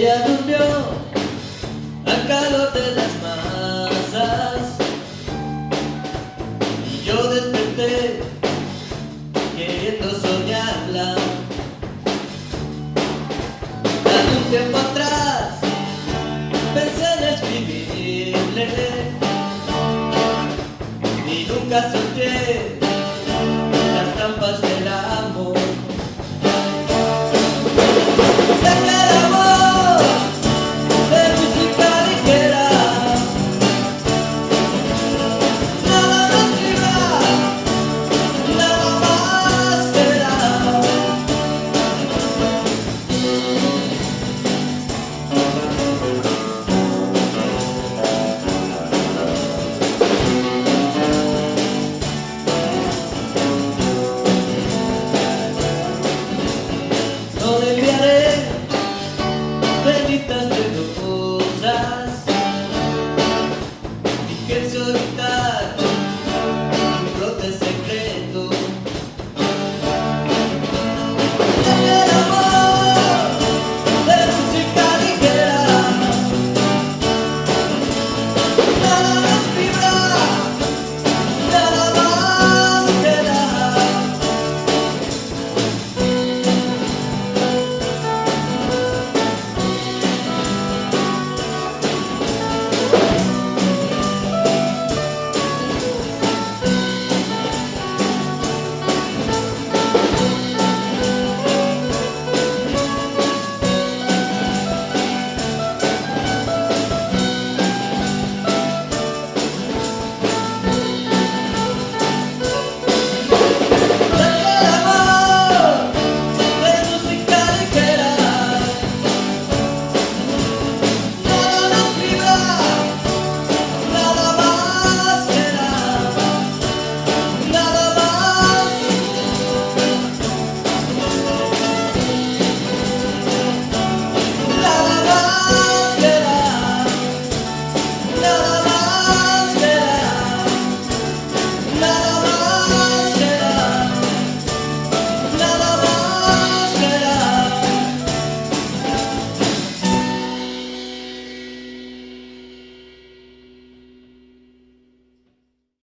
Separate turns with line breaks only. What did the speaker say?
Ella durmió al calor de las masas. Y yo desperté queriendo soñarla. Hace un tiempo atrás pensé en escribirle. Y nunca solté las trampas love.